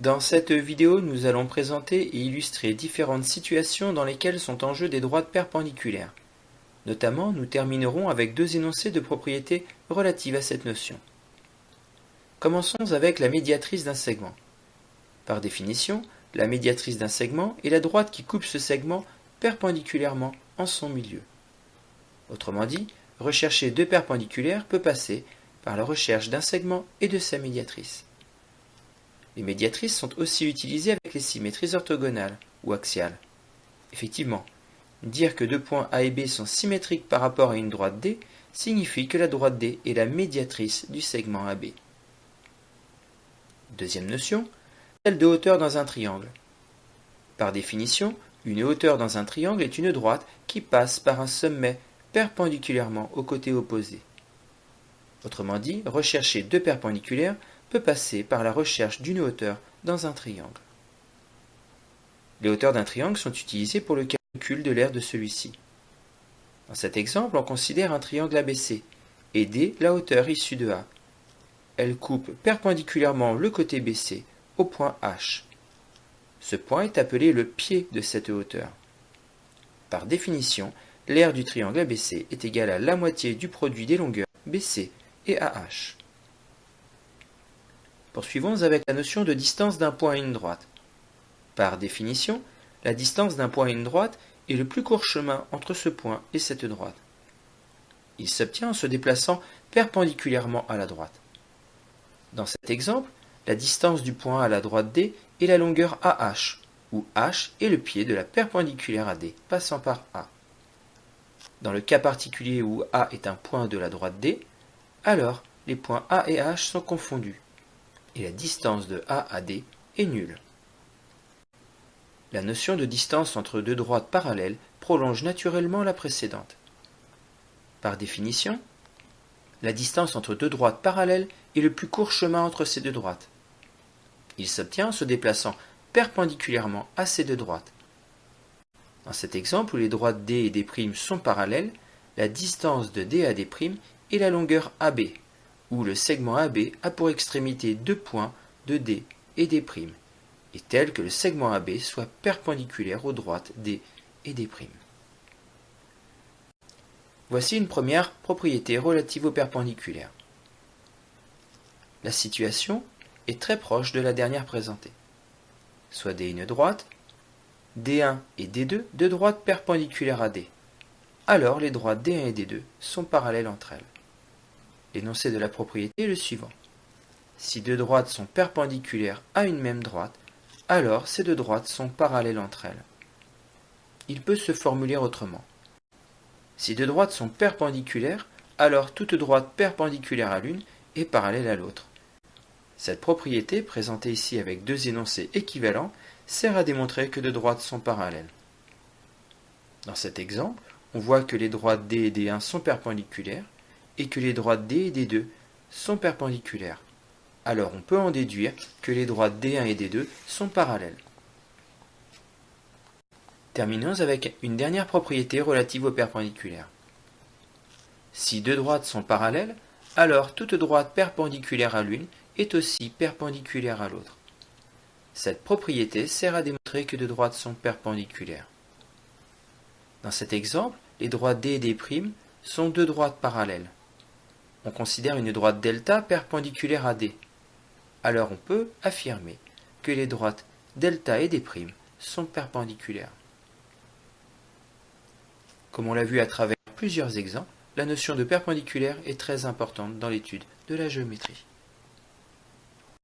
Dans cette vidéo, nous allons présenter et illustrer différentes situations dans lesquelles sont en jeu des droites perpendiculaires. Notamment, nous terminerons avec deux énoncés de propriétés relatives à cette notion. Commençons avec la médiatrice d'un segment. Par définition, la médiatrice d'un segment est la droite qui coupe ce segment perpendiculairement en son milieu. Autrement dit, rechercher deux perpendiculaires peut passer par la recherche d'un segment et de sa médiatrice. Les médiatrices sont aussi utilisées avec les symétries orthogonales ou axiales. Effectivement, dire que deux points A et B sont symétriques par rapport à une droite D signifie que la droite D est la médiatrice du segment AB. Deuxième notion, celle de hauteur dans un triangle. Par définition, une hauteur dans un triangle est une droite qui passe par un sommet perpendiculairement au côté opposé. Autrement dit, rechercher deux perpendiculaires peut passer par la recherche d'une hauteur dans un triangle. Les hauteurs d'un triangle sont utilisées pour le calcul de l'aire de celui-ci. Dans cet exemple, on considère un triangle ABC et D la hauteur issue de A. Elle coupe perpendiculairement le côté BC au point H. Ce point est appelé le pied de cette hauteur. Par définition, l'aire du triangle ABC est égale à la moitié du produit des longueurs BC Poursuivons avec la notion de distance d'un point à une droite. Par définition, la distance d'un point à une droite est le plus court chemin entre ce point et cette droite. Il s'obtient en se déplaçant perpendiculairement à la droite. Dans cet exemple, la distance du point à la droite D est la longueur AH, où H est le pied de la perpendiculaire à D, passant par A. Dans le cas particulier où A est un point de la droite D, alors les points A et H sont confondus, et la distance de A à D est nulle. La notion de distance entre deux droites parallèles prolonge naturellement la précédente. Par définition, la distance entre deux droites parallèles est le plus court chemin entre ces deux droites. Il s'obtient en se déplaçant perpendiculairement à ces deux droites. Dans cet exemple où les droites D et D' sont parallèles, la distance de D à D' est la longueur AB, où le segment AB a pour extrémité deux points de D et D', et tel que le segment AB soit perpendiculaire aux droites D et D'. Voici une première propriété relative aux perpendiculaires. La situation est très proche de la dernière présentée. Soit D une droite, D1 et D2 deux droites perpendiculaires à D. Alors les droites D1 et D2 sont parallèles entre elles. L'énoncé de la propriété est le suivant. Si deux droites sont perpendiculaires à une même droite, alors ces deux droites sont parallèles entre elles. Il peut se formuler autrement. Si deux droites sont perpendiculaires, alors toute droite perpendiculaire à l'une est parallèle à l'autre. Cette propriété, présentée ici avec deux énoncés équivalents, sert à démontrer que deux droites sont parallèles. Dans cet exemple, on voit que les droites D et D1 sont perpendiculaires, et que les droites D et D2 sont perpendiculaires. Alors on peut en déduire que les droites D1 et D2 sont parallèles. Terminons avec une dernière propriété relative aux perpendiculaires. Si deux droites sont parallèles, alors toute droite perpendiculaire à l'une est aussi perpendiculaire à l'autre. Cette propriété sert à démontrer que deux droites sont perpendiculaires. Dans cet exemple, les droites D et D' sont deux droites parallèles on considère une droite delta perpendiculaire à D. Alors on peut affirmer que les droites delta et D' sont perpendiculaires. Comme on l'a vu à travers plusieurs exemples, la notion de perpendiculaire est très importante dans l'étude de la géométrie.